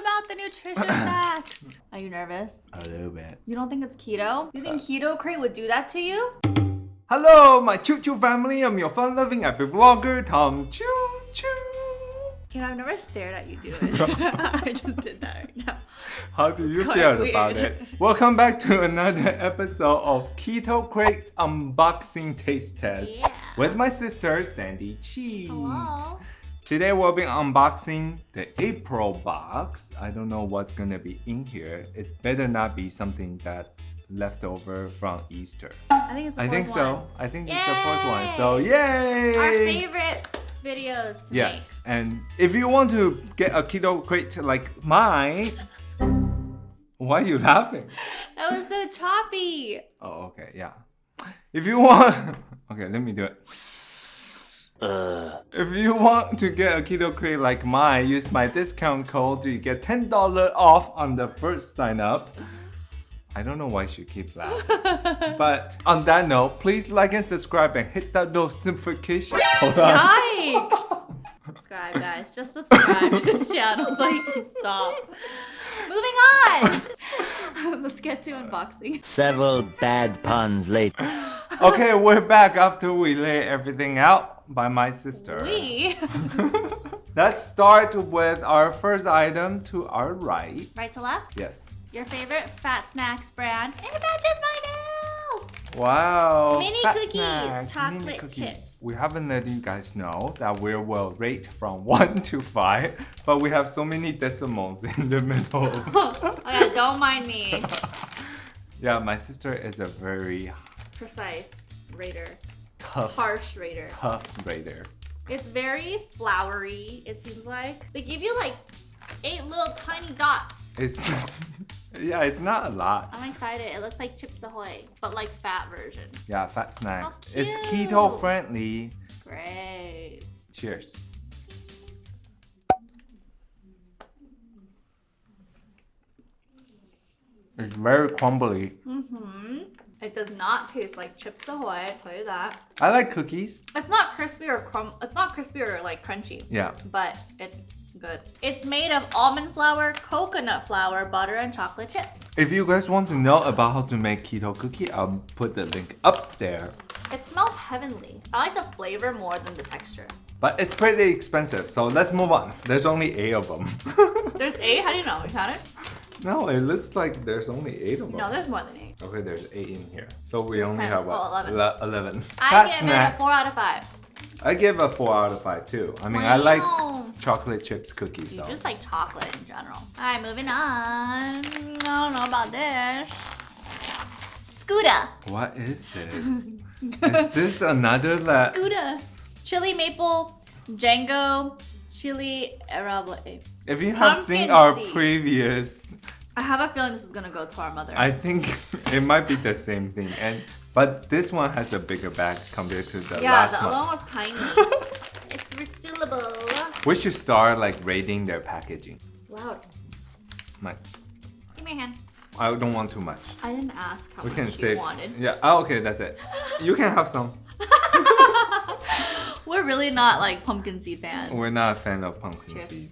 about the nutrition facts. Are you nervous? A little bit. You don't think it's keto? You think uh. Keto Crate would do that to you? Hello, my Choo Choo family. I'm your fun-loving happy vlogger, Tom Choo Choo. You know, I've never stared at you do it. I just did that right now. How do you quite feel about it? Welcome back to another episode of Keto Crate Unboxing Taste Test Yeah. with my sister Sandy Cheeks. Hello. Today we'll be unboxing the April box. I don't know what's gonna be in here. It better not be something that's left over from Easter. I think it's the I think so. one. I think it's the fourth one. So yay! Our favorite videos to Yes, and if you want to get a keto crate like mine, why are you laughing? That was so choppy. Oh, okay, yeah. If you want, okay, let me do it. Uh. If you want to get a keto crate like mine, use my discount code to get ten dollar off on the first sign up. I don't know why she keep laughing. but on that note, please like and subscribe and hit that notification. Hold on. Yikes! subscribe, guys. Just subscribe to this channel so you can stop. Moving on. Let's get to unboxing. Several bad puns later. Okay, we're back after we lay everything out by my sister. We Let's start with our first item to our right. right to left. Yes. Your favorite Fat Snacks brand. Matches my nails. Wow. Mini cookies, snacks, chocolate mini cookies. chips. We haven't let you guys know that we will rate from 1 to 5, but we have so many decimals in the middle. Oh yeah, don't mind me. yeah, my sister is a very Precise rater. Tough, Harsh rater. tough raider. It's very flowery, it seems like. They give you like eight little tiny dots. It's, yeah, it's not a lot. I'm excited. It looks like Chips Ahoy, but like fat version. Yeah, fat snacks. It's keto friendly. Great. Cheers. It's very crumbly. Mm-hmm. It does not taste like Chips Ahoy, I tell you that. I like cookies. It's not crispy or crumb. It's not crispy or like crunchy, Yeah. but it's good. It's made of almond flour, coconut flour, butter, and chocolate chips. If you guys want to know about how to make keto cookie, I'll put the link up there. It smells heavenly. I like the flavor more than the texture. But it's pretty expensive, so let's move on. There's only eight of them. There's eight. How do you know? You count it? No, it looks like there's only eight of them. No, there's more than eight. Okay, there's eight in here. So we There's only 10. have what? Oh, 11. 11. I give it a four out of five. I give a 4 out of 5 too. I mean, I like chocolate chips cookies. You So. just like chocolate in general. All right, moving on. I don't know about this. Scooter. What is this? is this another la- Scooter. Chili maple, Django, chili arable. If you have Pumpkin seen our seed. previous, I have a feeling this is gonna go to our mother. I think it might be the same thing. And but this one has a bigger bag compared to the yeah, last the other one. was tiny. it's resealable. We should start like rating their packaging. Loud. Like, Give me a hand. I don't want too much. I didn't ask how We much can you save. wanted. Yeah. Oh, okay, that's it. You can have some. We're really not like pumpkin seed fans. We're not a fan of pumpkin Cheers. seed.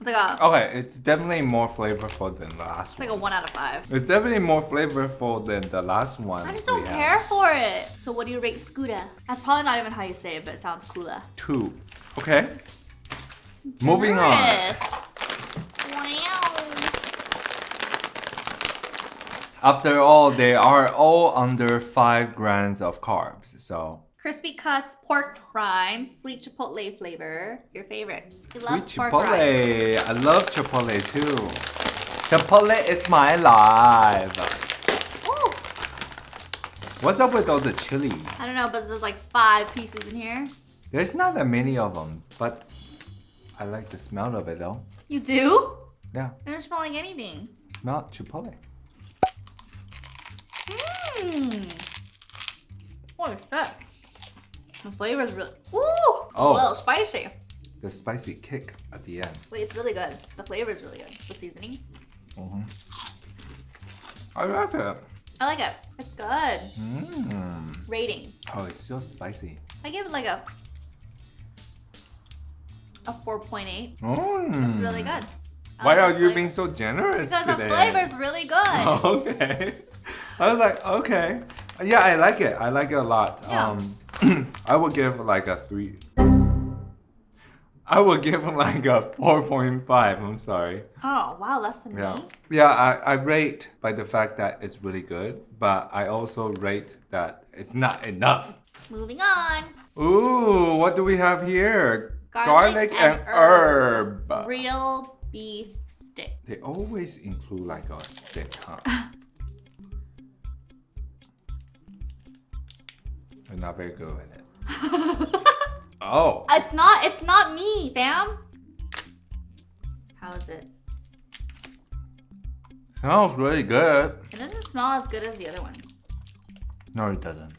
It's like a, Okay, it's definitely more flavorful than the last it's like one. a one out of five. It's definitely more flavorful than the last one. I just don't care had. for it. So what do you rate Scooter? That's probably not even how you say it, but it sounds cooler. Two. Okay. Moving on. Generous. Wow. After all, they are all under five grams of carbs. So Crispy cuts, pork rinds, sweet chipotle flavor. Your favorite. He sweet chipotle. I love chipotle too. Chipotle is my life. What's up with all the chili? I don't know, but there's like five pieces in here. There's not that many of them, but I like the smell of it though. You do? Yeah, They don't smell like anything. smell chipotle. Mmm. Holy shit. The flavor is really. Ooh! Oh. A little spicy. The spicy kick at the end. Wait, it's really good. The flavor is really good. The seasoning. I like it. I like it. It's good. Mmm. Rating. Oh, it's so spicy. I give it like a a 4.8. Mm. It's really good. I Why like are you flavor. being so generous Because today? the flavor's really good. okay. I was like, okay. Yeah, I like it. I like it a lot. Yeah. Um, I would give like a three. I would give like a 4.5. I'm sorry. Oh, wow, less than Yeah. me. Yeah, I, I rate by the fact that it's really good, but I also rate that it's not enough. Moving on. Ooh, what do we have here? Garlic and, and herb. Real beef stick. They always include like a stick, huh? not very good in it. Oh, It's not, it's not me, fam. How is it? smells really good. It doesn't smell as good as the other ones. No, it doesn't.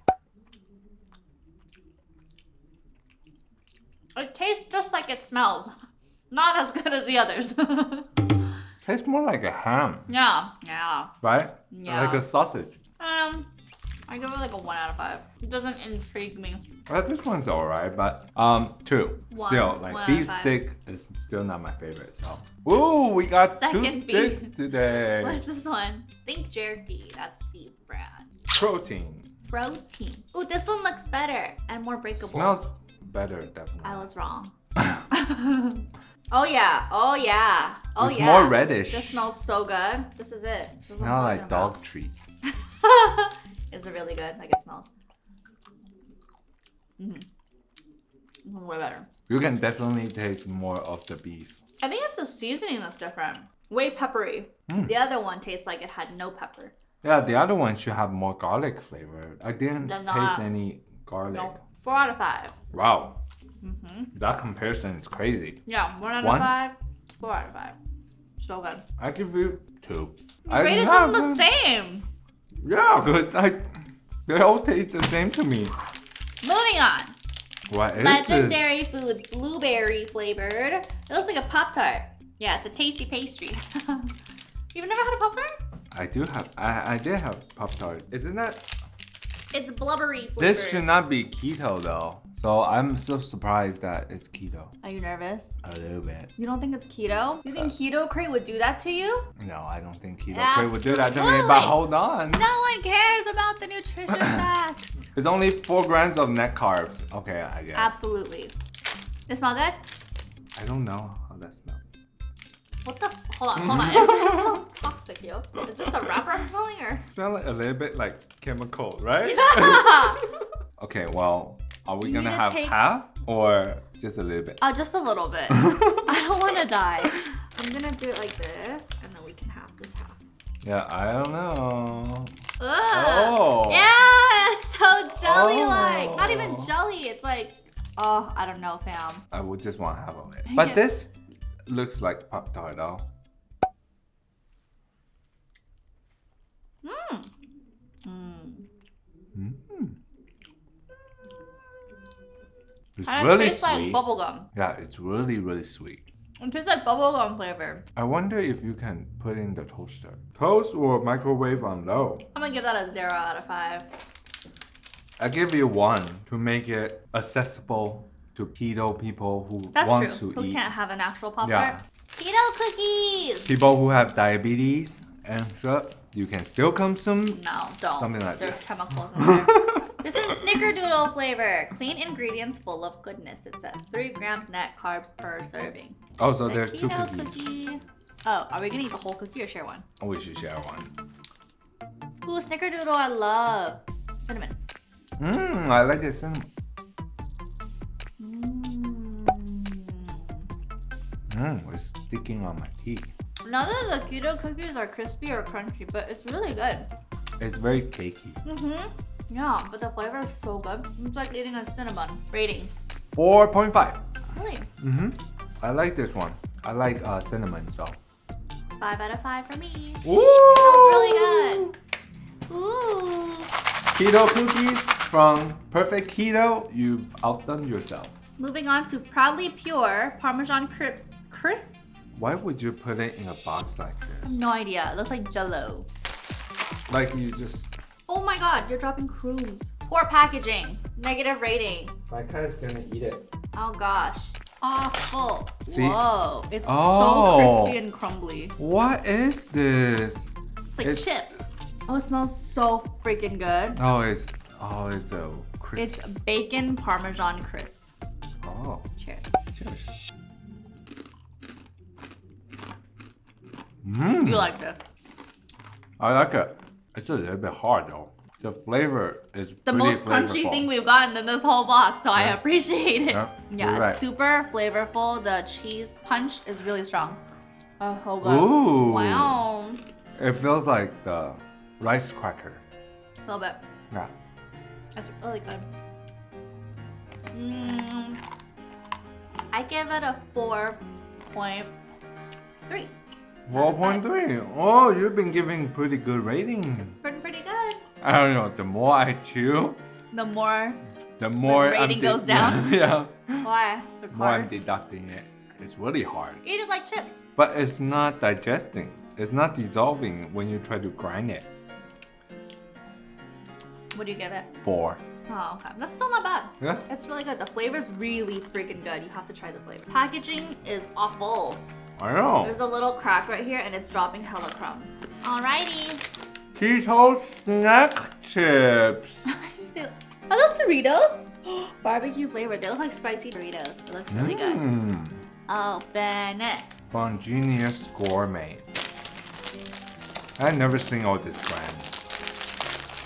It tastes just like it smells. Not as good as the others. Tastes more like a ham, yeah, yeah. right? Yeah. Like a sausage. Um, I give it like a one out of five. It doesn't intrigue me. Well, this one's alright, but um, two. One- still, like beef stick is still not my favorite. So, ooh, we got two Second beef. sticks today. What's this one? Think jerky. That's the brand. Protein. Protein. Ooh, this one looks better and more breakable. Smells better, definitely. I was wrong. oh yeah. Oh yeah. Oh It's yeah. It's more reddish. This smells so good. This is it. This is Smell talking like dog about. treat. is it really good? Like it smells. Mm-hmm. Way better. You can definitely taste more of the beef. I think it's the seasoning that's different. Way peppery. Mm. The other one tastes like it had no pepper. Yeah, the other one should have more garlic flavor. I didn't They're taste not. any garlic. No. Four out of five. Wow, Mm-hmm. that comparison is crazy. Yeah, one out One? of five. Four out of five. So good. I give you two. You I rated them the same. Yeah, good. I, they all taste the same to me. Moving on. What is Legendary Foods blueberry flavored. It looks like a Pop Tart. Yeah, it's a tasty pastry. You've never had a Pop Tart? I do have. I, I did have Pop Tart. Isn't that? It's blubbery flavored. This should not be keto though. So I'm so surprised that it's keto. Are you nervous? A little bit. You don't think it's keto? You Uh, think Keto Crate would do that to you? No, I don't think keto Crate would do that to me. But hold on. No one cares about the nutrition facts. It's only four grams of net carbs. Okay, I guess. Absolutely. It smell good? I don't know how that smells. What the? Hold on, hold on. It smells- it smells toxic, yo. Is this the wrapper I'm smelling or? Smell like a little bit like chemical, right? okay, well, are we You gonna have take- half or just a little bit? Uh, just a little bit. I don't want to die. I'm gonna do it like this, and then we can have this half. Yeah, I don't know. Ugh. Oh. Yeah, it's so jelly-like. Not even Oh. jelly. It's like, oh, I don't know, fam. I would just want half of it. Dang but it. this looks like Pop Tart though. Mmm. Mmm. Mm. It's And it really tastes like sweet. bubblegum. yeah, it's really, really sweet. It tastes like bubblegum flavor. I wonder if you can put in the toaster. Toast or microwave on low. I'm gonna give that a zero out of five. I give you one to make it accessible to keto people who That's want true. to Who eat. can't have an actual pop Yeah. tart? Keto cookies. People who have diabetes and stuff, you can still consume. No, don't. Something like that. There's that. chemicals in there. this is Snickerdoodle flavor. Clean ingredients full of goodness. It says three grams net carbs per serving. Oh, so a there's two keto cookies. cookie. Oh, are we gonna eat the whole cookie or share one? Oh, we should share one. Ooh, Snickerdoodle, I love. Cinnamon. Mmm, I like it cinnamon. Mmm, it's sticking on my teeth. None of the keto cookies are crispy or crunchy, but it's really good. It's very cakey. Mm-hmm. Yeah, but the flavor is so good. It's like eating a cinnamon. Rating. 4.5. Really? Mm-hmm. I like this one. I like uh, cinnamon, so. Five out of five for me. Ooh! That was really good. Ooh. Keto cookies from Perfect Keto. You've outdone yourself. Moving on to Proudly Pure Parmesan Crisps. Crisps? Why would you put it in a box like this? No idea. It looks like jello. Like you just. Oh my god, you're dropping crumbs. Poor packaging. Negative rating. My cat is gonna eat it. Oh gosh. awful. See? Whoa. It's Oh. so crispy and crumbly. What is this? It's like It's- chips. Oh, it smells so freaking good. Oh, it's oh, it's a crisp. It's bacon parmesan crisp. oh, Cheers. cheers. Mmm. You like this? I like it. It's a little bit hard though. The flavor is The most crunchy flavorful. thing we've gotten in this whole box, so I appreciate it. Yeah, Yeah, it's right. super flavorful. The cheese punch is really strong. Oh, hold on. Ooh. Wow. It feels like the rice cracker. A little bit. Yeah. That's really good. Mm, I give it a 4.3. 4.3. Oh, you've been giving pretty good ratings. It's been pretty good. I don't know. The more I chew, The more, the more I'm rating goes down? Yeah. why? It's more I'm deducting it. It's really hard. Eat it like chips. But it's not digesting. It's not dissolving when you try to grind it. What do you give it? Four. Oh, okay. That's still not bad. Yeah. It's really good. The flavor's really freaking good. You have to try the flavor. Packaging is awful. I know. There's a little crack right here and it's dropping hella crumbs. Alrighty. Keto snack chips. Did you say, are those Doritos? Barbecue flavor. They look like spicy Doritos. It looks really good. Oh, mmm. Open it. From Genius Gourmet. I've never seen all this brand.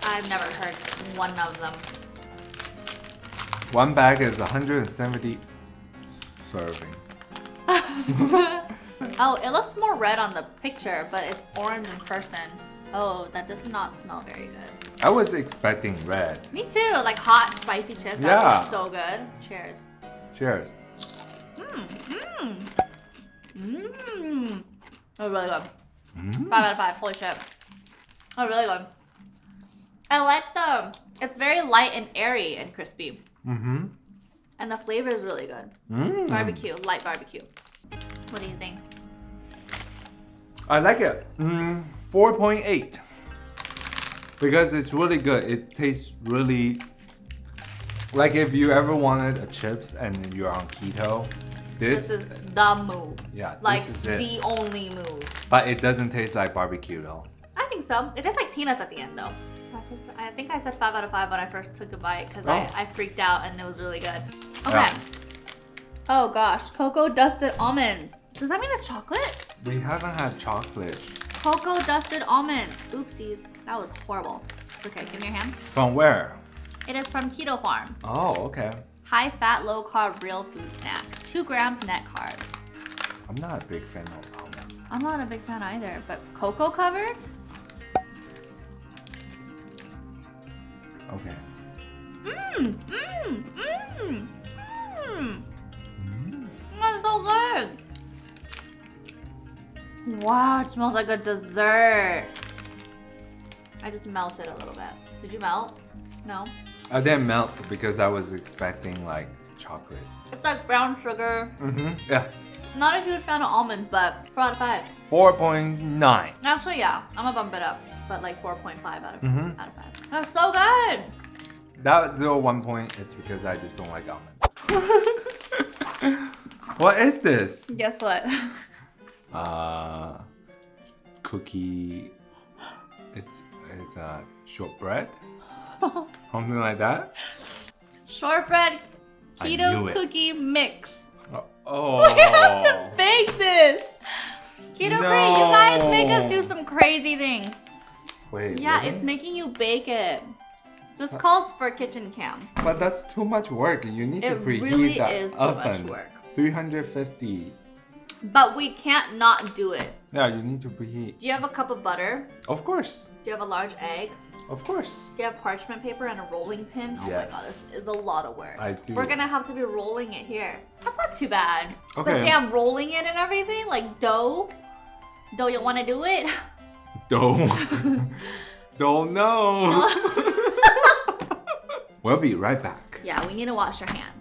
I've never heard one of them. One bag is 170 serving. Oh, it looks more red on the picture, but it's orange in person. Oh, that does not smell very good. I was expecting red. Me too, like hot, spicy chips. That Yeah. was so good. Cheers. Cheers. Mmm, mmm. Mmm. Oh, really good. Mm. Five out of five. Holy shit. Oh, really good. I like the, it's very light and airy and crispy. Mm-hmm. And the flavor is really good. Mm. Barbecue, light barbecue. What do you think? I like it. Mm, 4.8. Because it's really good. It tastes really like if you ever wanted a chips and you're on keto. This, This is the move. yeah, Like this is it. the only move. But it doesn't taste like barbecue though. I think so. It tastes like peanuts at the end though. I think I said five out of five when I first took a bite because I, Oh. I freaked out and it was really good. Okay. Yeah. Oh gosh, cocoa dusted almonds. Does that mean it's chocolate? We haven't had chocolate. Cocoa dusted almonds. Oopsies, that was horrible. It's okay, give me your hand. From where? It is from Keto Farms. Oh, okay. High fat, low carb, real food snacks. Two grams net carbs. I'm not a big fan of almonds. I'm not a big fan either, but cocoa covered? Okay. Mmm, mmm, mmm, mmm. Mm. That's so good. Wow, it smells like a dessert. I just melted a little bit. Did you melt? No. I didn't melt because I was expecting like chocolate. It's like brown sugar. Mm-hmm. Yeah. Not a huge fan of almonds, but 4 out of 5. 4.9. Actually, yeah, I'm gonna bump it up, but like 4.5 out of Mhm. out of 5. That's so good. That zero one point is because I just don't like almonds. what is this? Guess what? Uh, cookie. It's it's uh, shortbread, something like that. Shortbread keto cookie mix. Uh, oh. We have to bake this. Keto Crate, you guys make us do some crazy things. Wait. Yeah, really? it's making you bake it. This calls for kitchen cam. But that's too much work. You need to preheat really too oven. much work. 350. But we can't not do it. Yeah, you need to preheat. Do you have a cup of butter? Of course. Do you have a large egg? Of course. Do you have parchment paper and a rolling pin? Oh my god, this is a lot of work. I do. We're gonna have to be rolling it here. That's not too bad. Okay. But damn, rolling it and everything, like dough. Dough, you wanna do it? Don't. Don't know. we'll be right back. yeah, we need to wash our hands.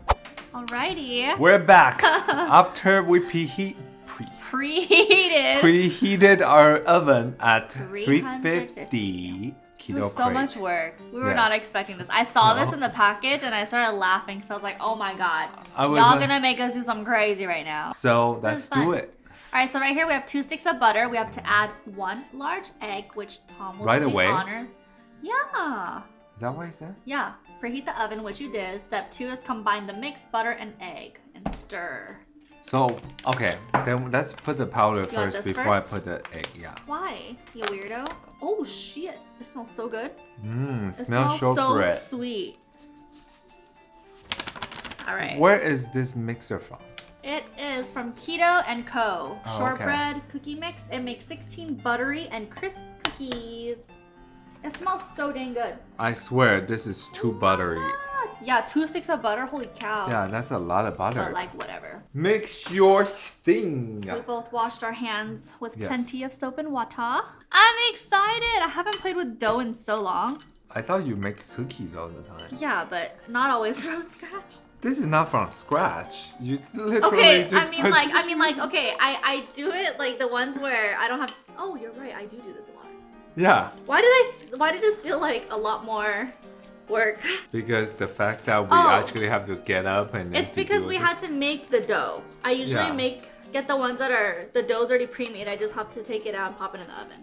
Alrighty. We're back after we preheat pre Preheated. preheated our oven at 350. 350 keto This is so much work. We were Yes. not expecting this. I saw No. this in the package and I started laughing. So I was like, oh my god. Y'all like- gonna make us do something crazy right now. So let's do it. Alright, so right here we have two sticks of butter. We have to add one large egg, which Tom will Right away? honors. Yeah. Is that what I said? Yeah. Preheat the oven, which you did. Step two is combine the mixed butter and egg and stir. So okay, then let's put the powder You first before first? I put the egg. Yeah. Why? You weirdo. Oh shit. It smells so good. Mmm, It smells smells so shortbread. sweet. Alright. Where is this mixer from? It is from Keto and Co. Oh, okay. Shortbread cookie mix. It makes 16 buttery and crisp cookies. It smells so dang good. I swear this is too buttery. Ah, Yeah, two sticks of butter. Holy cow. Yeah, that's a lot of butter. But like whatever. Mix your thing. We both washed our hands with Yes. plenty of soap and water. I'm excited. I haven't played with dough in so long. I thought you make cookies all the time. Yeah, but not always from scratch. This is not from scratch. You literally Okay, I mean like I mean like okay, I I do it like the ones where I don't have Oh, you're right. I do do this. Yeah, Why did I why did this feel like a lot more work? because the fact that we Oh. actually have to get up and It's because we it. had to make the dough. I usually Yeah. make get the ones that are the dough's already pre-made. I just have to take it out and pop it in the oven.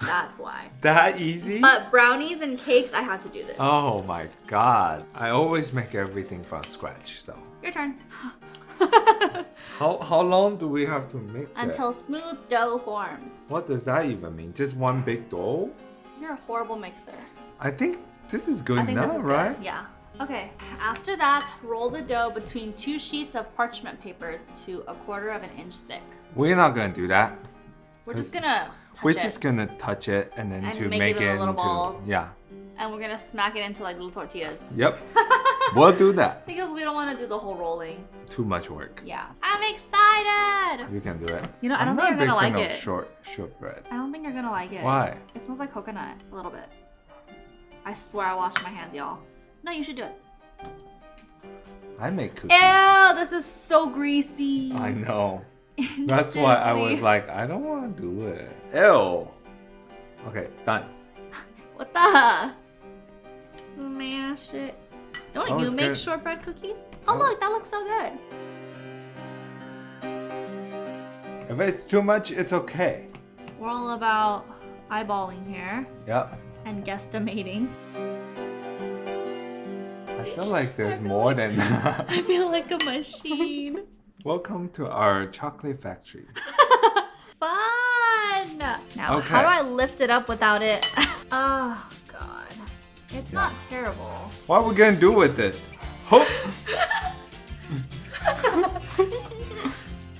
That's why. that easy. But brownies and cakes, I had to do this. oh my god! I always make everything from scratch. So Your turn. how how long do we have to mix it? Until smooth dough forms. What does that even mean? Just one big dough? You're a horrible mixer. I think this is good now, right? good. Yeah. Okay. After that, roll the dough between two sheets of parchment paper to a quarter of an inch thick. We're not gonna do that. We're just gonna touch We're it, just gonna touch it and then And to make make, it it into balls. yeah. and we're gonna smack it into like little tortillas. Yep. we'll do that. Because we don't want to do the whole rolling. Too much work. Yeah. I'm excited. You can do it. You know, I don't not think you're gonna fan like of it. short shortbread. I don't think you're gonna like it. Why? It smells like coconut a little bit. I swear I washed my hands, y'all. No, you should do it. I make cookies. Ew, this is so greasy. I know. That's why I was like, I don't want to do it. Ew. Okay, done. What the? Smash it. Don't Oh, you make good. shortbread cookies? Oh, Oh. look, that looks so good. If it's too much, it's okay. We're all about eyeballing here Yep. and guesstimating. I feel like there's feel more like- than that. I feel like a machine. Welcome to our chocolate factory. Fun! Now, how do I lift it up without it? oh. It's not terrible. What are we gonna do with this? Hope.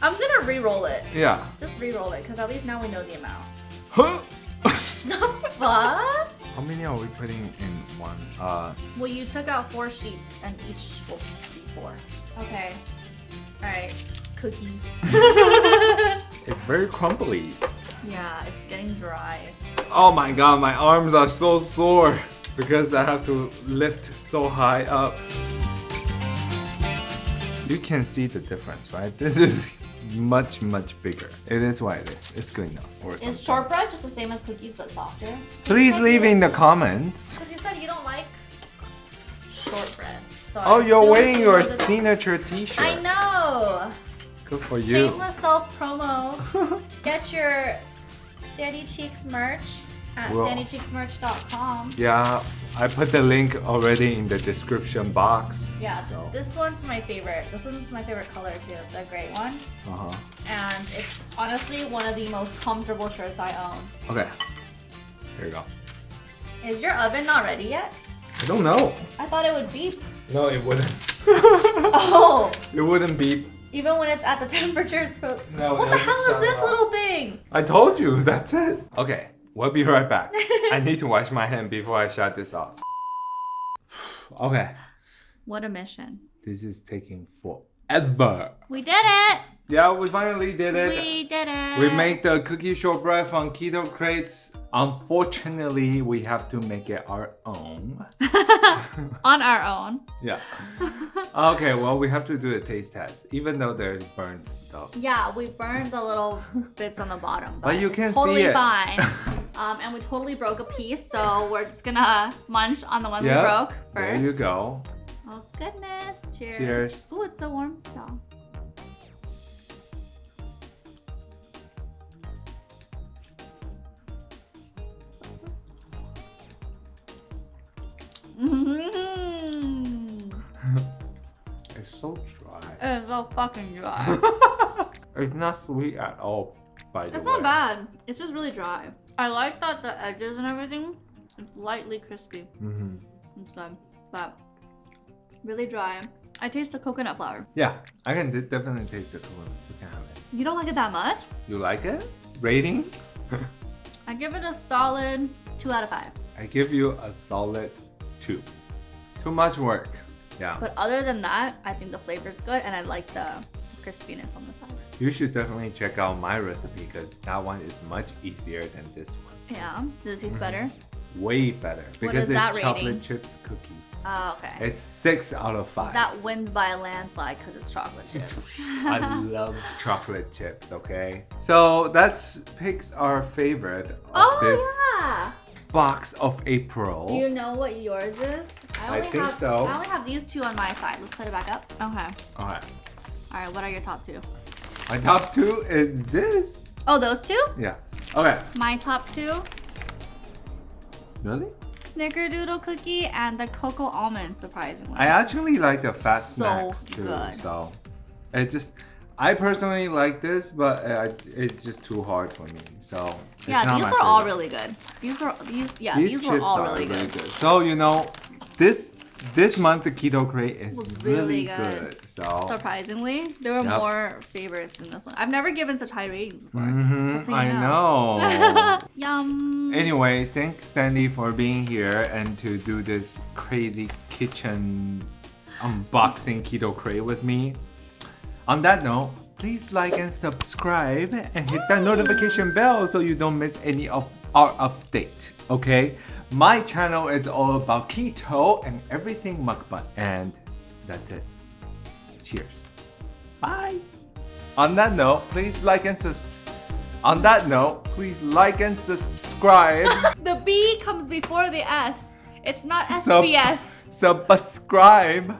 I'm gonna re-roll it. Yeah. Just re-roll it, because at least now we know the amount. Huh. The fuck? How many are we putting in one? Uh, Well, you took out four sheets, and each will be four. Okay. Alright. Cookies. it's very crumbly. yeah, it's getting dry. Oh my god, my arms are so sore because I have to lift so high up. You can see the difference, right? This is much, much bigger. It is what it is. It's good enough. Or Is something. shortbread just the same as cookies but softer? Please leave in the comments. Because you said you don't like shortbread. So oh, I Oh, you're wearing your signature t-shirt. I know. Good for you. Shameless self promo. Get your Sandy Cheeks merch at Well- sandycheeksmerch.com. Yeah, I put the link already in the description box. Yeah, So. this one's my favorite. This one's my favorite color too, the gray one. Uh-huh. And it's honestly one of the most comfortable shirts I own. Okay. Here you go. Is your oven not ready yet? I don't know. I thought it would beep. No, it wouldn't. Oh, it wouldn't beep. even when it's at the temperature it's supposed. No, What no, the hell is this off. little thing? I told you, that's it. Okay, we'll be right back. I need to wash my hand before I shut this off. Okay, What a mission. this is taking forever. We did it. Yeah, we finally did it. We did it. We made the cookie shortbread from Keto Crates Unfortunately, we have to make it our own. On our own. Yeah. Okay, well, we have to do a taste test, even though there's burnt stuff. Yeah, we burned the little bits on the bottom. But you it's can see totally it. fine. um, and we totally broke a piece, so we're just gonna munch on the ones we Yeah, broke there you go. Oh goodness! Cheers. Cheers. Ooh, it's so warm still. Mm-hmm. It's so dry. It's so fucking dry. It's not sweet at all, by the it's way. not bad. It's just really dry. I like that the edges and everything is lightly crispy. hmm It's good, but really dry. I taste the coconut flour. Yeah, I can definitely taste the coconut. You can have it. You don't like it that much? You like it? Rating? I give it a solid two out of five. I give you a solid two. Too much work. Yeah. But other than that, I think the flavor's good and I like the crispiness on the sides. You should definitely check out my recipe because that one is much easier than this one. Yeah. Does it taste mm-hmm. better? Way better because is it's that chocolate rating? chips cookie. Oh, okay. It's six out of five. that wins by a landslide because it's chocolate chips. I love chocolate chips, okay? So that's picks our favorite of oh, this yeah. Box of April. Do you know what yours is? I only think have, so. I only have these two on my side. Let's put it back up. Okay. Alright. All right. What are your top two? My top two is this. Oh, those two? Yeah. Okay. My top two: Really? Snickerdoodle cookie and the cocoa almond. Surprisingly. I actually like the fat So snacks too. good. So it just I personally like this, but uh, it's just too hard for me. So yeah, these are all really good. These are these. Yeah, These, these, were all are really good. So you know, this this month the keto crate is really, really good. good. So Surprisingly, there were Yep. more favorites in this one. I've never given such high ratings before. Mhm, That's I you know. Yum. anyway, thanks Sandy for being here and to do this crazy kitchen unboxing keto crate with me. On that note, please like and subscribe and hit that notification bell so you don't miss any of our update. Okay? My channel is all about keto and everything mukbang. And that's it. Cheers. Bye. On that note, please like and subs. On that note, please like and subscribe. The B comes before the S. It's not Sub- SBS. subscribe.